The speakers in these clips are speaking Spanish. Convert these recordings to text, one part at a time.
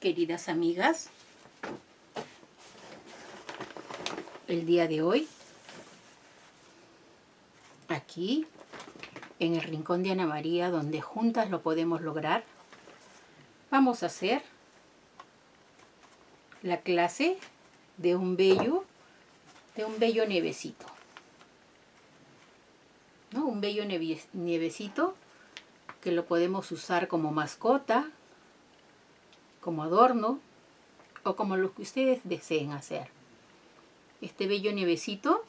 queridas amigas. El día de hoy, aquí, en el rincón de Ana María, donde juntas lo podemos lograr, vamos a hacer la clase de un bello, de un bello nievecito. ¿No? Un bello nievecito que lo podemos usar como mascota, como adorno o como lo que ustedes deseen hacer. Este bello nievecito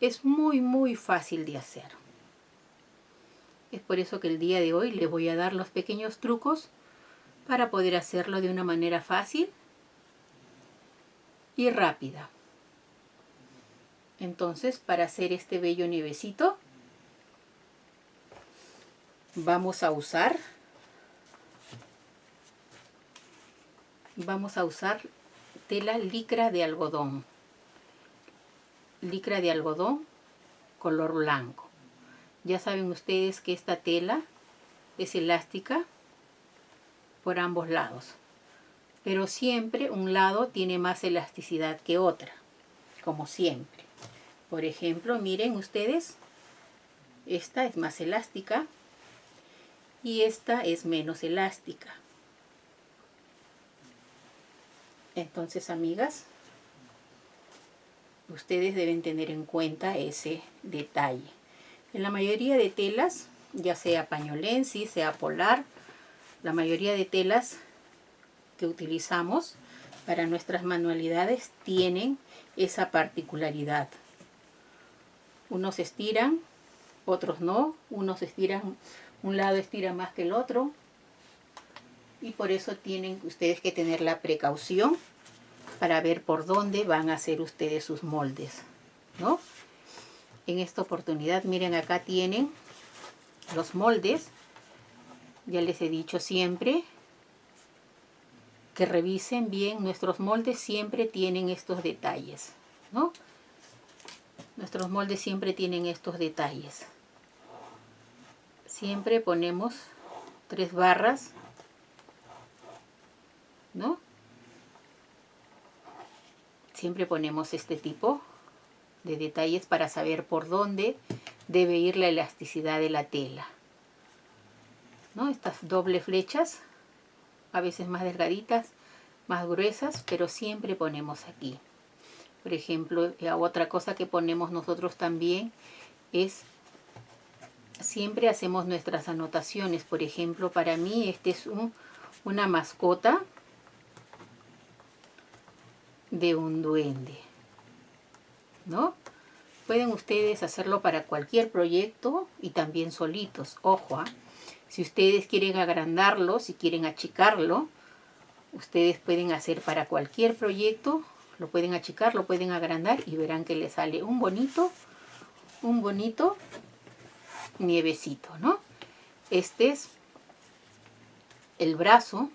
es muy muy fácil de hacer. Es por eso que el día de hoy les voy a dar los pequeños trucos para poder hacerlo de una manera fácil y rápida. Entonces, para hacer este bello nievecito, vamos a usar vamos a usar tela licra de algodón. Licra de algodón color blanco. Ya saben ustedes que esta tela es elástica por ambos lados pero siempre un lado tiene más elasticidad que otra como siempre. Por ejemplo miren ustedes esta es más elástica y esta es menos elástica. Entonces, amigas, ustedes deben tener en cuenta ese detalle. En la mayoría de telas, ya sea pañolensis, sea polar, la mayoría de telas que utilizamos para nuestras manualidades tienen esa particularidad. Unos estiran, otros no, unos estiran un lado estira más que el otro y por eso tienen ustedes que tener la precaución para ver por dónde van a hacer ustedes sus moldes, ¿no? En esta oportunidad, miren, acá tienen los moldes. Ya les he dicho siempre que revisen bien. Nuestros moldes siempre tienen estos detalles, ¿no? Nuestros moldes siempre tienen estos detalles siempre ponemos tres barras ¿no? siempre ponemos este tipo de detalles para saber por dónde debe ir la elasticidad de la tela ¿no? estas doble flechas a veces más delgaditas más gruesas pero siempre ponemos aquí por ejemplo otra cosa que ponemos nosotros también es siempre hacemos nuestras anotaciones. Por ejemplo, para mí este es un, una mascota de un duende. ¿No? Pueden ustedes hacerlo para cualquier proyecto y también solitos. Ojo, ¿ah? si ustedes quieren agrandarlo, si quieren achicarlo, ustedes pueden hacer para cualquier proyecto, lo pueden achicar, lo pueden agrandar y verán que le sale un bonito, un bonito nievecito, ¿no? Este es el brazo,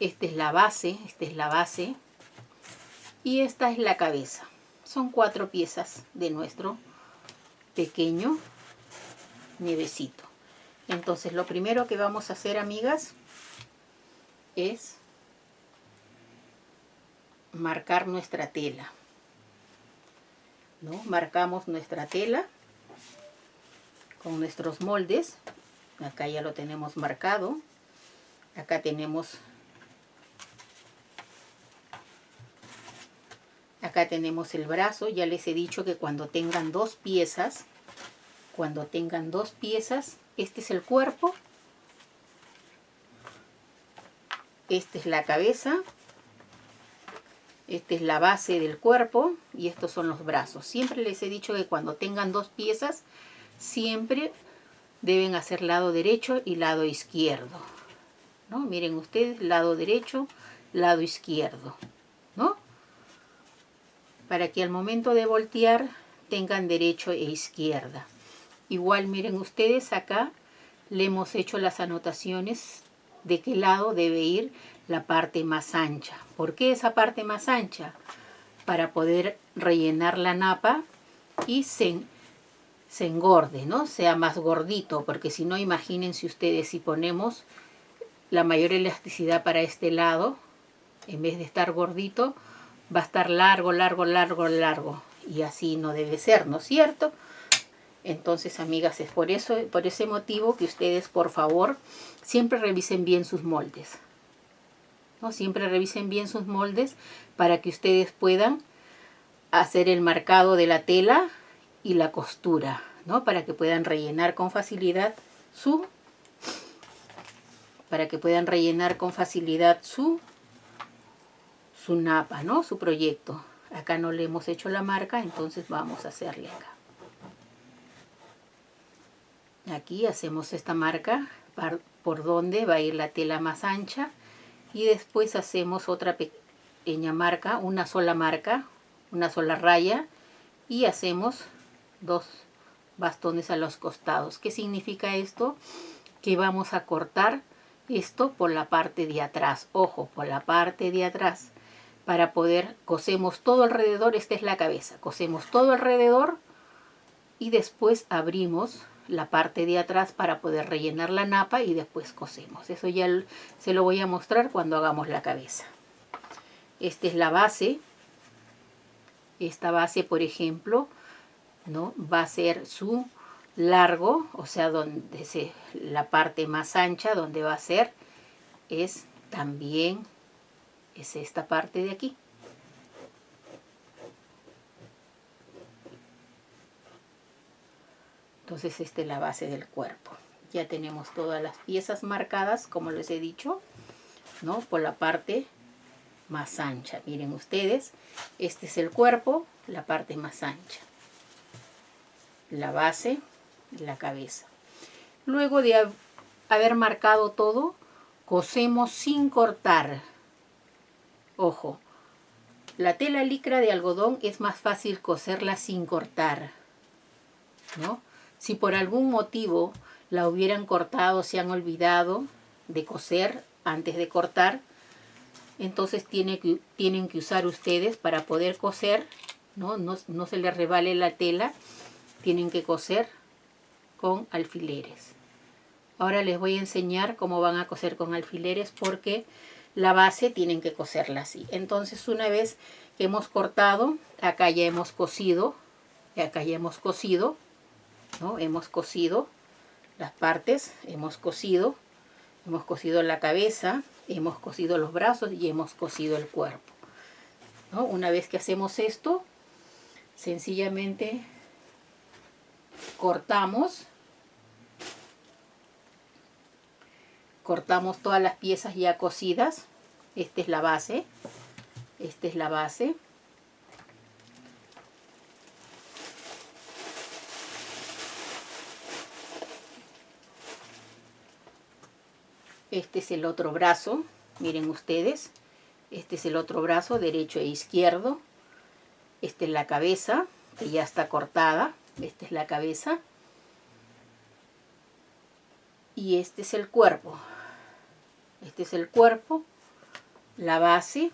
esta es la base, esta es la base y esta es la cabeza. Son cuatro piezas de nuestro pequeño nievecito. Entonces lo primero que vamos a hacer, amigas, es marcar nuestra tela. ¿no? Marcamos nuestra tela con nuestros moldes. Acá ya lo tenemos marcado. Acá tenemos acá tenemos el brazo. Ya les he dicho que cuando tengan dos piezas, cuando tengan dos piezas, este es el cuerpo. Esta es la cabeza. Esta es la base del cuerpo y estos son los brazos. Siempre les he dicho que cuando tengan dos piezas, siempre deben hacer lado derecho y lado izquierdo. ¿no? Miren ustedes, lado derecho, lado izquierdo. Para que al momento de voltear tengan derecho e izquierda. Igual miren ustedes acá le hemos hecho las anotaciones de qué lado debe ir la parte más ancha. ¿Por qué esa parte más ancha? Para poder rellenar la napa y se se engorde, ¿no? Sea más gordito, porque si no, imagínense ustedes si ponemos la mayor elasticidad para este lado, en vez de estar gordito, va a estar largo, largo, largo, largo. Y así no debe ser, ¿no es cierto? Entonces, amigas, es por eso, por ese motivo que ustedes, por favor, siempre revisen bien sus moldes. ¿no? Siempre revisen bien sus moldes para que ustedes puedan hacer el marcado de la tela y la costura, ¿no? Para que puedan rellenar con facilidad su para que puedan rellenar con facilidad su su napa, ¿no? Su proyecto. Acá no le hemos hecho la marca, entonces vamos a hacerle acá. Aquí hacemos esta marca por donde va a ir la tela más ancha y después hacemos otra pequeña marca, una sola marca, una sola raya y hacemos dos bastones a los costados. ¿Qué significa esto? Que vamos a cortar esto por la parte de atrás. Ojo, por la parte de atrás para poder, cosemos todo alrededor, esta es la cabeza, cosemos todo alrededor y después abrimos la parte de atrás para poder rellenar la napa y después cosemos. Eso ya se lo voy a mostrar cuando hagamos la cabeza. Esta es la base. Esta base, por ejemplo, ¿no? va a ser su largo, o sea, donde se, la parte más ancha, donde va a ser, es también es esta parte de aquí. Entonces esta es la base del cuerpo. Ya tenemos todas las piezas marcadas, como les he dicho, ¿no? Por la parte más ancha. Miren ustedes, este es el cuerpo, la parte más ancha. La base, la cabeza. Luego de haber marcado todo, cosemos sin cortar. Ojo, la tela licra de algodón es más fácil coserla sin cortar, ¿no? Si por algún motivo la hubieran cortado, se han olvidado de coser antes de cortar, entonces tienen que usar ustedes para poder coser, ¿no? No, no se les revale la tela, tienen que coser con alfileres. Ahora les voy a enseñar cómo van a coser con alfileres porque la base tienen que coserla así. Entonces una vez que hemos cortado, acá ya hemos cosido, acá ya hemos cosido, ¿no? Hemos cosido las partes, hemos cosido, hemos cosido la cabeza, hemos cosido los brazos y hemos cosido el cuerpo. ¿no? Una vez que hacemos esto, sencillamente cortamos cortamos todas las piezas ya cosidas esta es la base. Esta es la base. Este es el otro brazo miren ustedes. Este es el otro brazo derecho e izquierdo. Esta es la cabeza que ya está cortada. Esta es la cabeza. Y este es el cuerpo este es el cuerpo, la base,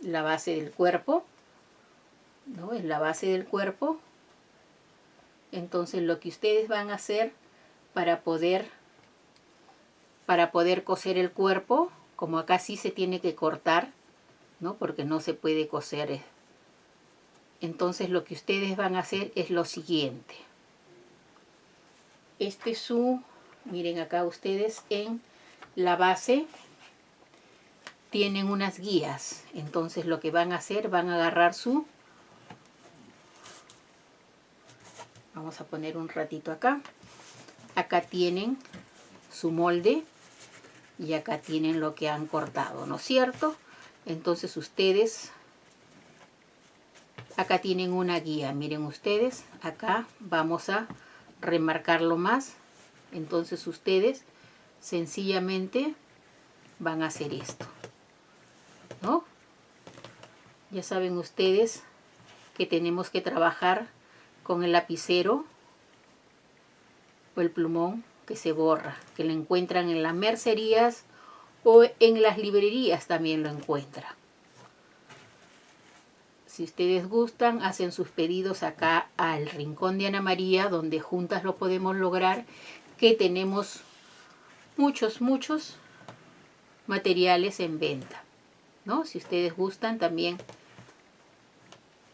la base del cuerpo, ¿no? Es la base del cuerpo. Entonces lo que ustedes van a hacer para poder, para poder coser el cuerpo, como acá sí se tiene que cortar, ¿no? Porque no se puede coser. Entonces lo que ustedes van a hacer es lo siguiente. Este es su, miren acá ustedes en la base tienen unas guías. Entonces lo que van a hacer, van a agarrar su... Vamos a poner un ratito acá. Acá tienen su molde y acá tienen lo que han cortado, ¿no es cierto? Entonces ustedes, acá tienen una guía, miren ustedes, acá vamos a remarcarlo más. Entonces ustedes sencillamente van a hacer esto. ¿No? Ya saben ustedes que tenemos que trabajar con el lapicero o el plumón que se borra, que lo encuentran en las mercerías o en las librerías también lo encuentran. Si ustedes gustan, hacen sus pedidos acá al Rincón de Ana María, donde juntas lo podemos lograr, que tenemos muchos, muchos materiales en venta. ¿no? Si ustedes gustan también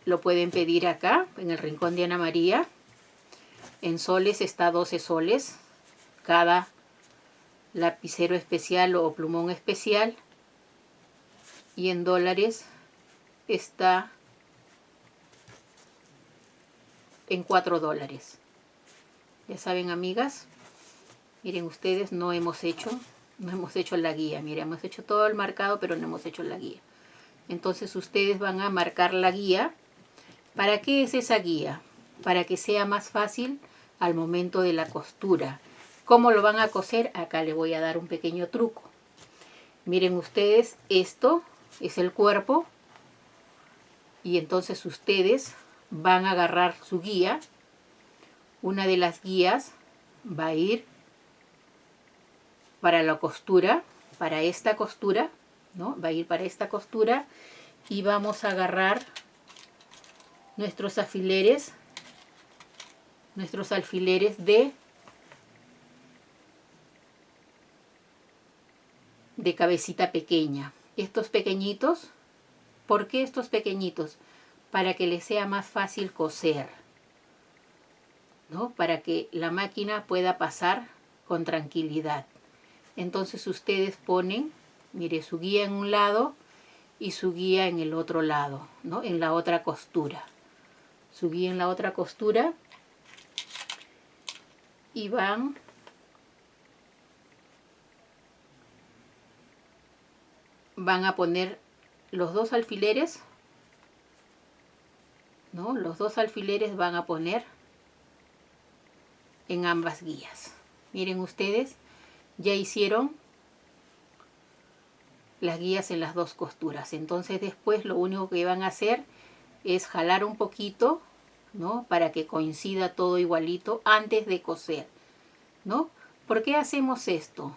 lo pueden pedir acá, en el rincón de Ana María. En soles está 12 soles, cada lapicero especial o plumón especial. Y en dólares está en 4 dólares. Ya saben, amigas, miren ustedes, no hemos hecho, no hemos hecho la guía. Miren, hemos hecho todo el marcado, pero no hemos hecho la guía. Entonces ustedes van a marcar la guía. ¿Para qué es esa guía? Para que sea más fácil al momento de la costura. ¿Cómo lo van a coser? Acá le voy a dar un pequeño truco. Miren ustedes, esto es el cuerpo. Y entonces ustedes van a agarrar su guía. Una de las guías va a ir para la costura, para esta costura, ¿no? Va a ir para esta costura y vamos a agarrar nuestros alfileres, nuestros alfileres de de cabecita pequeña. Estos pequeñitos, ¿por qué estos pequeñitos? para que les sea más fácil coser, ¿no? Para que la máquina pueda pasar con tranquilidad. Entonces ustedes ponen, mire, su guía en un lado y su guía en el otro lado, ¿no? En la otra costura. Su guía en la otra costura y van van a poner los dos alfileres ¿no? Los dos alfileres van a poner en ambas guías. Miren ustedes, ya hicieron las guías en las dos costuras. Entonces después lo único que van a hacer es jalar un poquito, ¿no? Para que coincida todo igualito antes de coser, ¿no? ¿Por qué hacemos esto?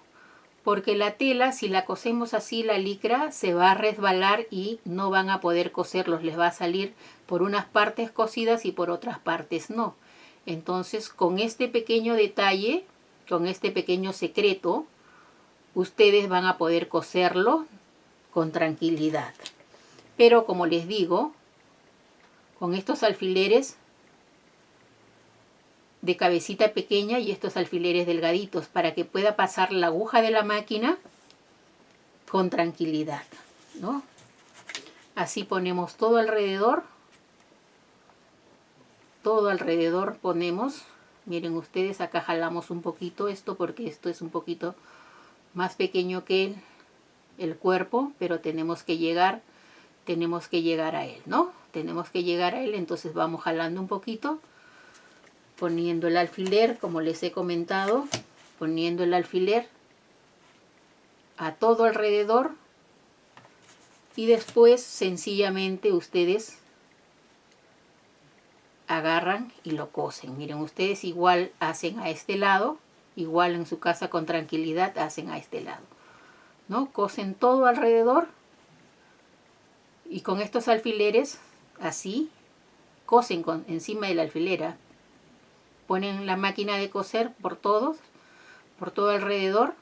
porque la tela, si la cosemos así, la licra, se va a resbalar y no van a poder coserlos. Les va a salir por unas partes cosidas y por otras partes no. Entonces, con este pequeño detalle, con este pequeño secreto, ustedes van a poder coserlo con tranquilidad. Pero como les digo, con estos alfileres de cabecita pequeña y estos alfileres delgaditos para que pueda pasar la aguja de la máquina con tranquilidad, ¿no? Así ponemos todo alrededor, todo alrededor ponemos, miren ustedes, acá jalamos un poquito esto porque esto es un poquito más pequeño que el, el cuerpo, pero tenemos que llegar, tenemos que llegar a él, ¿no? Tenemos que llegar a él, entonces vamos jalando un poquito, poniendo el alfiler, como les he comentado, poniendo el alfiler a todo alrededor y después sencillamente ustedes agarran y lo cosen. Miren, ustedes igual hacen a este lado, igual en su casa con tranquilidad hacen a este lado. ¿No? Cosen todo alrededor y con estos alfileres así cosen con, encima de la alfilera ponen la máquina de coser por todos, por todo alrededor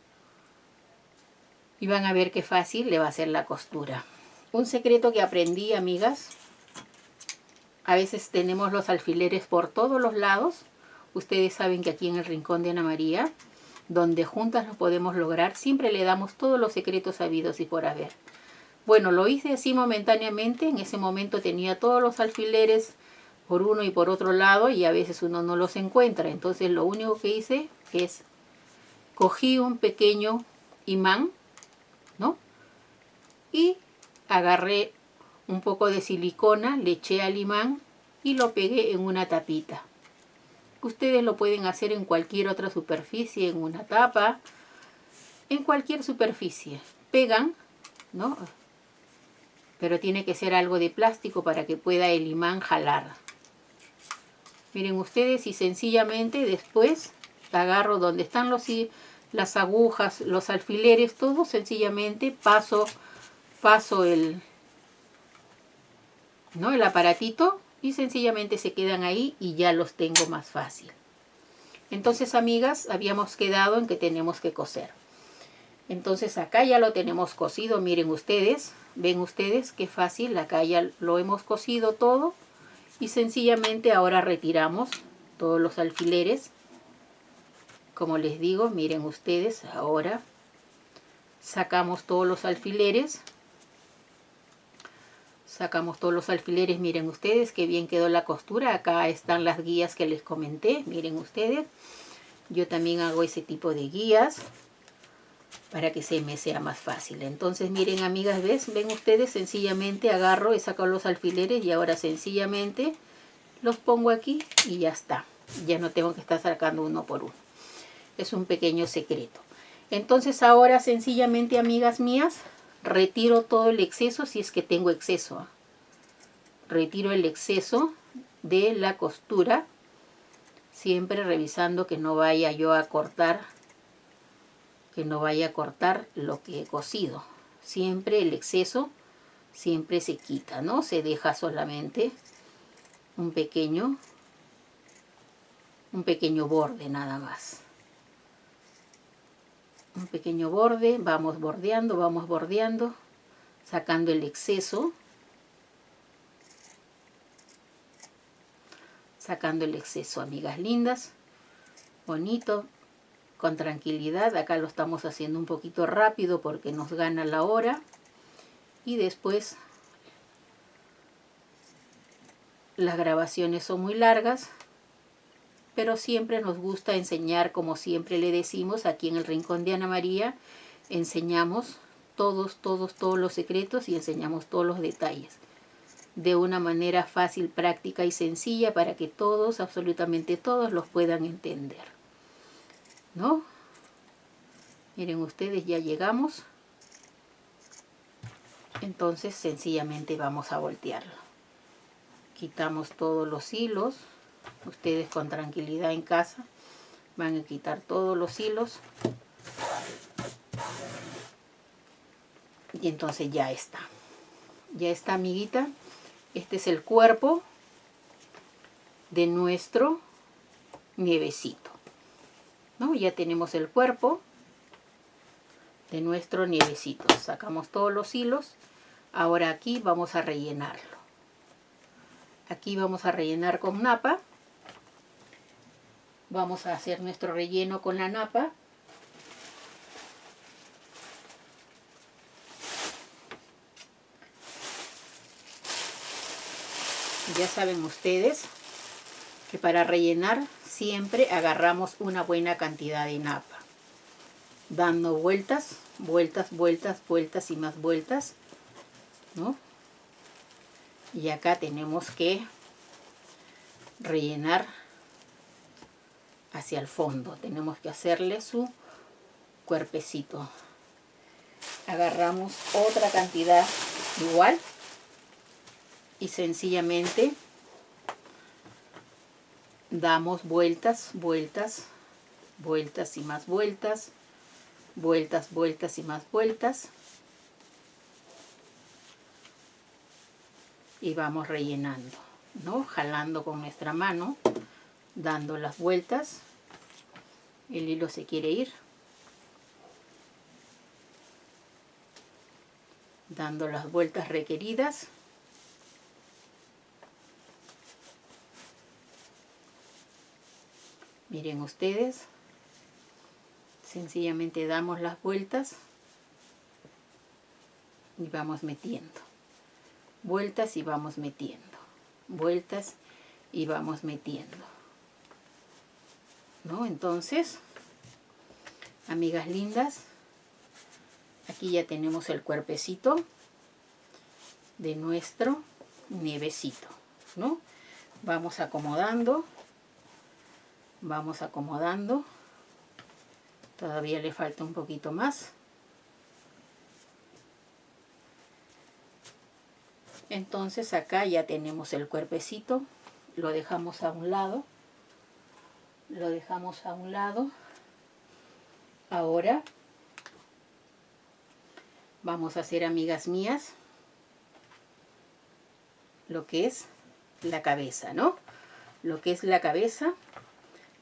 y van a ver qué fácil le va a hacer la costura. Un secreto que aprendí, amigas, a veces tenemos los alfileres por todos los lados. Ustedes saben que aquí en el rincón de Ana María, donde juntas lo podemos lograr, siempre le damos todos los secretos sabidos y por haber. Bueno, lo hice así momentáneamente, en ese momento tenía todos los alfileres por uno y por otro lado y a veces uno no los encuentra. Entonces lo único que hice es cogí un pequeño imán, ¿no? Y agarré un poco de silicona, le eché al imán y lo pegué en una tapita. Ustedes lo pueden hacer en cualquier otra superficie, en una tapa, en cualquier superficie. Pegan, ¿no? Pero tiene que ser algo de plástico para que pueda el imán jalar. Miren ustedes y sencillamente después agarro donde están los, las agujas, los alfileres, todo sencillamente paso, paso el, ¿no? el aparatito y sencillamente se quedan ahí y ya los tengo más fácil. Entonces, amigas, habíamos quedado en que tenemos que coser. Entonces acá ya lo tenemos cosido, miren ustedes, ven ustedes qué fácil, acá ya lo hemos cosido todo y sencillamente ahora retiramos todos los alfileres. Como les digo, miren ustedes, ahora sacamos todos los alfileres sacamos todos los alfileres, miren ustedes qué bien quedó la costura, acá están las guías que les comenté, miren ustedes, yo también hago ese tipo de guías para que se me sea más fácil, entonces miren amigas, ¿ves? ven ustedes, sencillamente agarro, he sacado los alfileres y ahora sencillamente los pongo aquí y ya está, ya no tengo que estar sacando uno por uno, es un pequeño secreto. Entonces ahora sencillamente amigas mías, retiro todo el exceso si es que tengo exceso. Retiro el exceso de la costura, siempre revisando que no vaya yo a cortar, que no vaya a cortar lo que he cosido. Siempre el exceso, siempre se quita, ¿no? Se deja solamente un pequeño, un pequeño borde nada más un pequeño borde, vamos bordeando, vamos bordeando, sacando el exceso, sacando el exceso, amigas lindas, bonito, con tranquilidad, acá lo estamos haciendo un poquito rápido porque nos gana la hora, y después las grabaciones son muy largas, pero siempre nos gusta enseñar, como siempre le decimos aquí en el Rincón de Ana María, enseñamos todos, todos, todos los secretos y enseñamos todos los detalles de una manera fácil, práctica y sencilla para que todos, absolutamente todos, los puedan entender. ¿No? Miren ustedes, ya llegamos. Entonces, sencillamente vamos a voltearlo. Quitamos todos los hilos ustedes con tranquilidad en casa van a quitar todos los hilos. Y entonces ya está. Ya está amiguita. Este es el cuerpo de nuestro nievecito ¿no? ya tenemos el cuerpo de nuestro nievecito. Sacamos todos los hilos. Ahora aquí vamos a rellenarlo. Aquí vamos a rellenar con napa Vamos a hacer nuestro relleno con la napa. Ya saben ustedes que para rellenar siempre agarramos una buena cantidad de napa. Dando vueltas, vueltas, vueltas, vueltas y más vueltas. ¿no? Y acá tenemos que rellenar hacia el fondo. Tenemos que hacerle su cuerpecito. Agarramos otra cantidad igual y sencillamente damos vueltas, vueltas, vueltas y más vueltas, vueltas, vueltas y más vueltas. Y vamos rellenando, ¿no? Jalando con nuestra mano dando las vueltas. El hilo se quiere ir. Dando las vueltas requeridas. Miren ustedes. Sencillamente damos las vueltas y vamos metiendo. Vueltas y vamos metiendo. Vueltas y vamos metiendo ¿no? Entonces, amigas lindas, aquí ya tenemos el cuerpecito de nuestro nievecito, ¿no? Vamos acomodando, vamos acomodando, todavía le falta un poquito más. Entonces acá ya tenemos el cuerpecito, lo dejamos a un lado lo dejamos a un lado. Ahora vamos a hacer, amigas mías, lo que es la cabeza, ¿no? Lo que es la cabeza.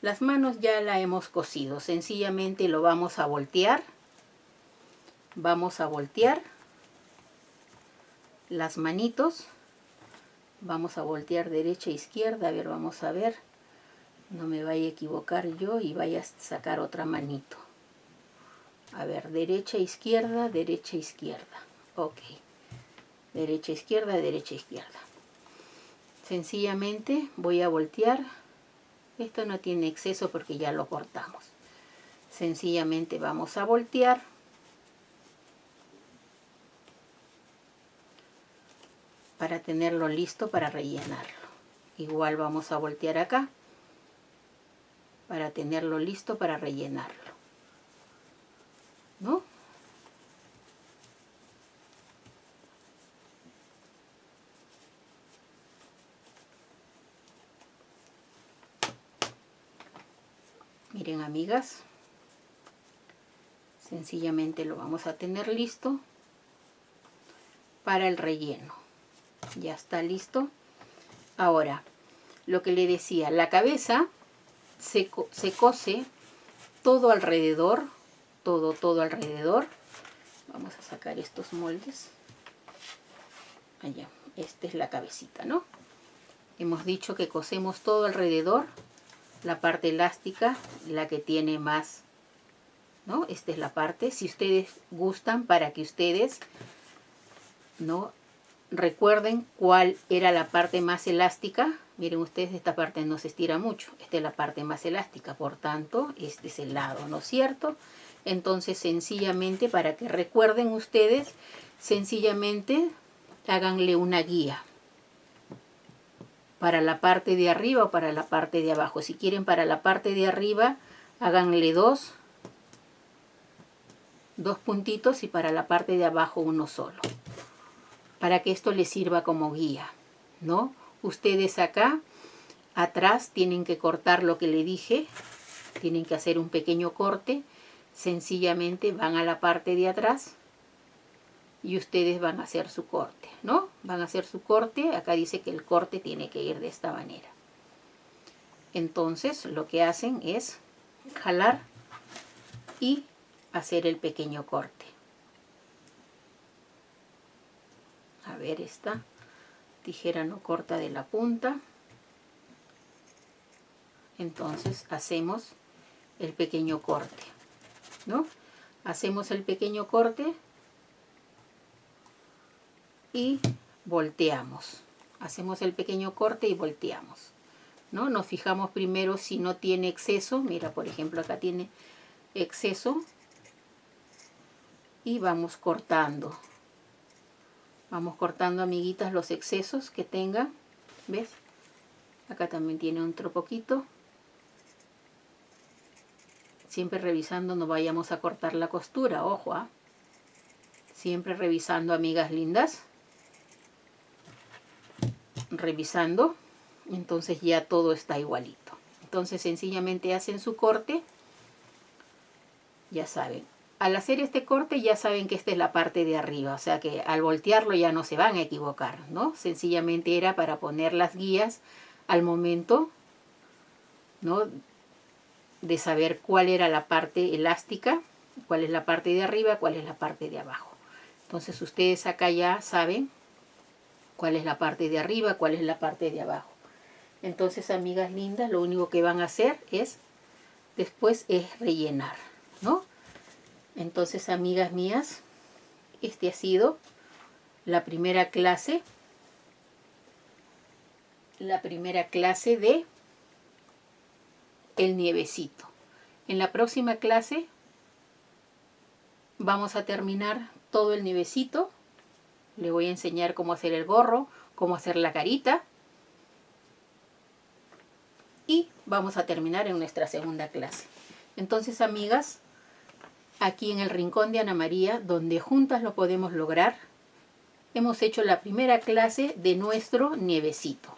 Las manos ya la hemos cosido, sencillamente lo vamos a voltear. vamos a voltear las manitos vamos a voltear derecha e izquierda a ver vamos a ver no me vaya a equivocar yo y vaya a sacar otra manito. A ver derecha izquierda derecha izquierda. Ok. Derecha izquierda derecha izquierda. Sencillamente voy a voltear. Esto no tiene exceso porque ya lo cortamos. Sencillamente vamos a voltear. Para tenerlo listo para rellenarlo. Igual vamos a voltear acá para tenerlo listo para rellenarlo. ¿No? Miren amigas, sencillamente lo vamos a tener listo para el relleno ya está listo ahora lo que le decía la cabeza se, se cose todo alrededor todo todo alrededor. Vamos a sacar estos moldes. Allá esta es la cabecita no hemos dicho que cosemos todo alrededor. La parte elástica la que tiene más ¿no? esta es la parte si ustedes gustan para que ustedes no recuerden cuál era la parte más elástica. Miren ustedes, esta parte no se estira mucho. Esta es la parte más elástica, por tanto, este es el lado, ¿no es cierto? Entonces, sencillamente, para que recuerden ustedes, sencillamente háganle una guía. Para la parte de arriba o para la parte de abajo. Si quieren para la parte de arriba, háganle dos, dos puntitos y para la parte de abajo uno solo para que esto les sirva como guía, ¿no? Ustedes acá, atrás, tienen que cortar lo que le dije, tienen que hacer un pequeño corte, sencillamente van a la parte de atrás y ustedes van a hacer su corte, ¿no? Van a hacer su corte, acá dice que el corte tiene que ir de esta manera. Entonces lo que hacen es jalar y hacer el pequeño corte. A ver esta tijera no corta de la punta. Entonces hacemos el pequeño corte ¿no? hacemos el pequeño corte y volteamos. Hacemos el pequeño corte y volteamos ¿no? nos fijamos primero si no tiene exceso. Mira por ejemplo acá tiene exceso. Y vamos cortando Vamos cortando, amiguitas, los excesos que tenga. ¿Ves? Acá también tiene otro poquito. Siempre revisando, no vayamos a cortar la costura, ojo, ¿ah? Siempre revisando, amigas lindas. Revisando. Entonces ya todo está igualito. Entonces sencillamente hacen su corte. Ya saben, al hacer este corte ya saben que esta es la parte de arriba, o sea que al voltearlo ya no se van a equivocar, ¿no? Sencillamente era para poner las guías al momento, ¿no? De saber cuál era la parte elástica, cuál es la parte de arriba, cuál es la parte de abajo. Entonces ustedes acá ya saben cuál es la parte de arriba, cuál es la parte de abajo. Entonces, amigas lindas, lo único que van a hacer es, después es rellenar, ¿no? Entonces, amigas mías, este ha sido la primera clase, la primera clase de el nievecito. En la próxima clase vamos a terminar todo el nievecito. Le voy a enseñar cómo hacer el gorro, cómo hacer la carita. Y vamos a terminar en nuestra segunda clase. Entonces, amigas, aquí en el rincón de Ana María, donde juntas lo podemos lograr, hemos hecho la primera clase de nuestro nievecito.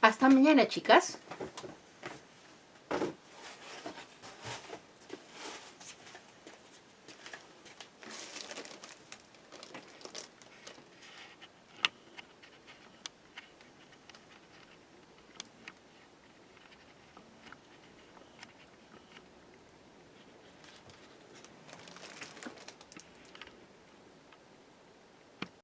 Hasta mañana, chicas.